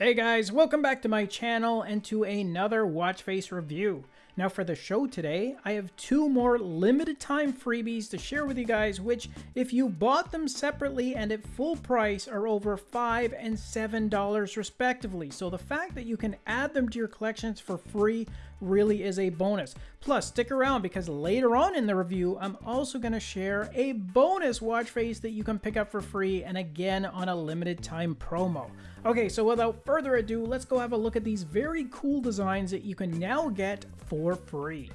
Hey guys, welcome back to my channel and to another watch face review. Now for the show today, I have two more limited time freebies to share with you guys, which if you bought them separately and at full price are over 5 and $7 respectively. So the fact that you can add them to your collections for free really is a bonus. Plus, stick around because later on in the review, I'm also going to share a bonus watch face that you can pick up for free and again on a limited time promo. Okay, so without further ado, let's go have a look at these very cool designs that you can now get for free.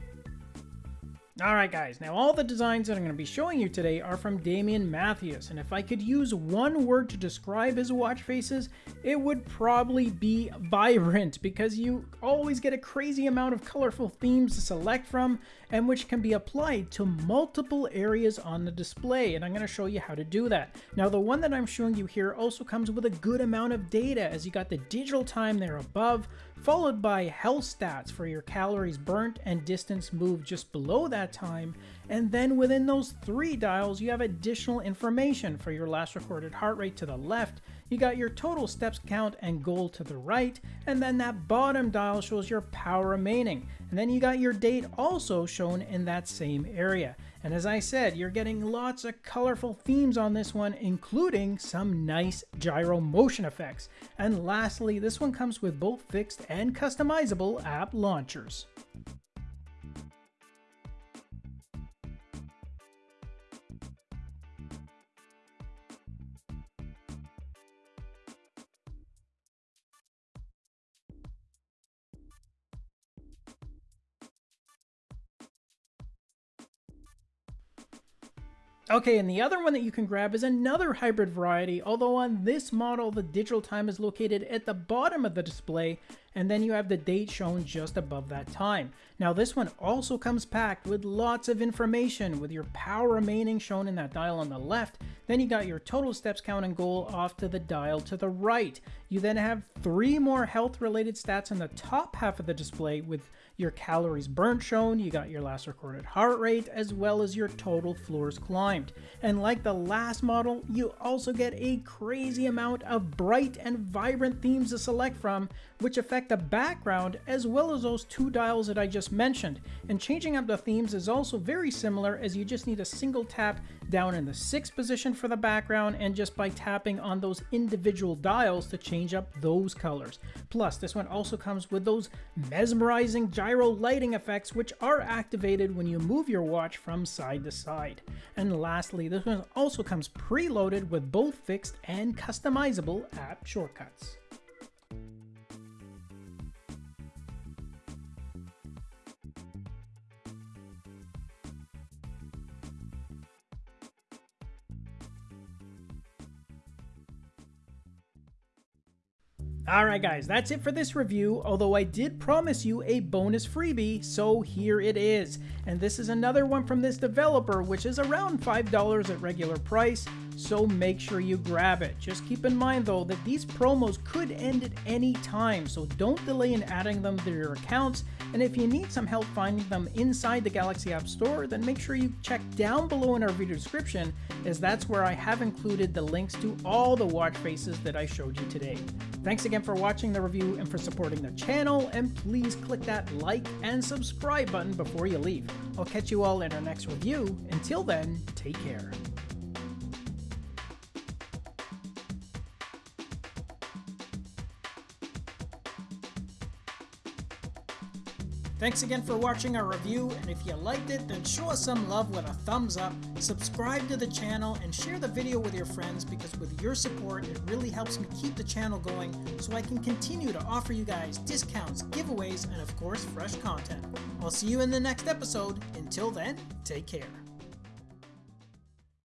Alright guys, now all the designs that I'm going to be showing you today are from Dominus Mathias, and if I could use one word to describe his watch faces, it would probably be vibrant, because you always get a crazy amount of colorful themes to select from, and which can be applied to multiple areas on the display, and I'm going to show you how to do that. Now the one that I'm showing you here also comes with a good amount of data, as you got the digital time there above, followed by health stats for your calories burnt and distance moved just below that time, and then within those three dials you have additional information for your last recorded heart rate to the left, you got your total steps count and goal to the right, and then that bottom dial shows your power remaining, and then you got your date also shown in that same area. And as I said, you're getting lots of colorful themes on this one, including some nice gyro motion effects. And lastly, this one comes with both fixed and customizable app launchers. Okay, and the other one that you can grab is another hybrid variety, although on this model the digital time is located at the bottom of the display, and then you have the date shown just above that time. Now this one also comes packed with lots of information, with your power remaining shown in that dial on the left, then you got your total steps count and goal off to the dial to the right. You then have three more health related stats in the top half of the display with your calories burnt shown, you got your last recorded heart rate, as well as your total floors climbed. And like the last model, you also get a crazy amount of bright and vibrant themes to select from, which affect the background as well as those two dials that I just mentioned. And changing up the themes is also very similar as you just need a single tap down in the sixth position for the background and just by tapping on those individual dials to change up those colors. Plus, this one also comes with those mesmerizing gyro lighting effects which are activated when you move your watch from side to side. And lastly, this one also comes preloaded with both fixed and customizable app shortcuts. Alright guys, that's it for this review, although I did promise you a bonus freebie, so here it is. And this is another one from this developer, which is around $5 at regular price, so make sure you grab it. Just keep in mind though that these promos could end at any time, so don't delay in adding them to your accounts, and if you need some help finding them inside the Galaxy App Store, then make sure you check down below in our video description, as that's where I have included the links to all the watch faces that I showed you today. Thanks again for watching the review and for supporting the channel, and please click that like and subscribe button before you leave. I'll catch you all in our next review. Until then, take care. Thanks again for watching our review, and if you liked it, then show us some love with a thumbs up, subscribe to the channel, and share the video with your friends because with your support, it really helps me keep the channel going so I can continue to offer you guys discounts, giveaways, and of course, fresh content. I'll see you in the next episode. Until then, take care.